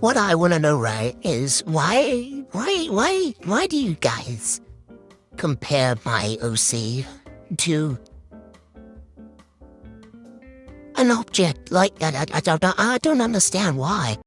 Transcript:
what I want to know, right, is why, why, why, why do you guys compare my OC to an object like that? I, I, don't, I don't understand why.